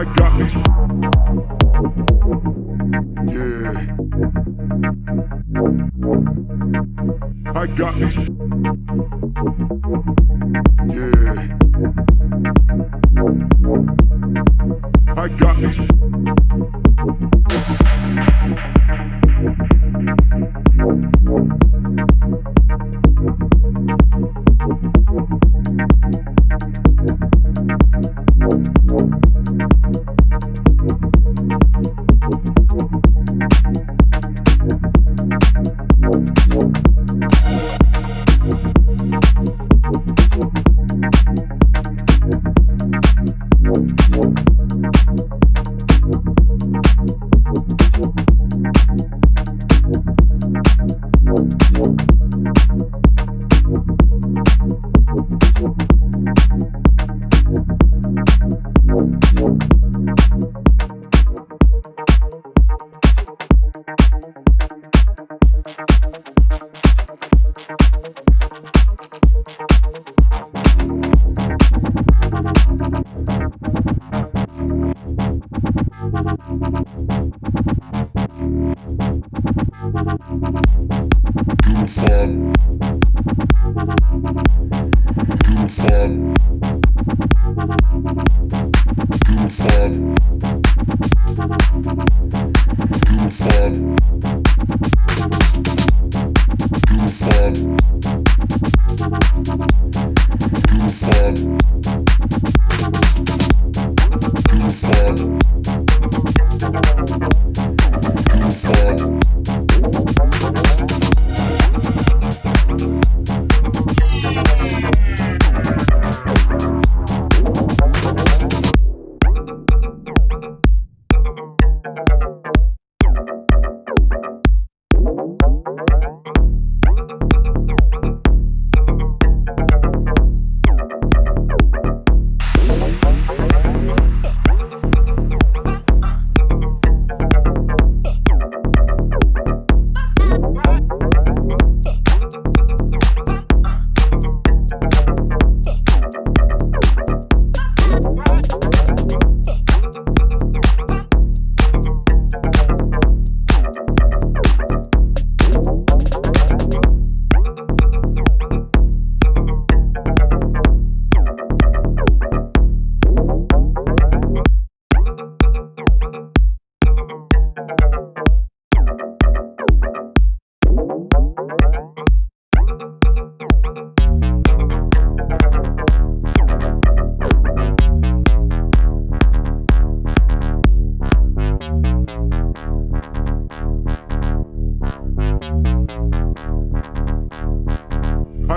I got these. Yeah. I got these. Yeah. I got these. Uniform. Uniform.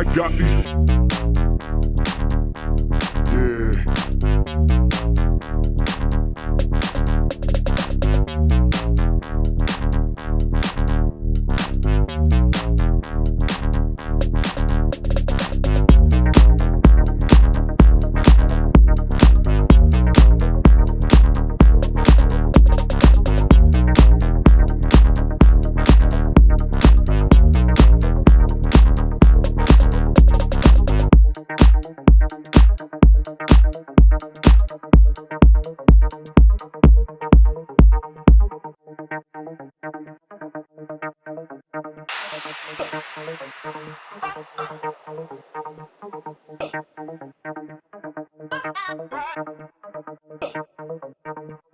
I got these. Thank you.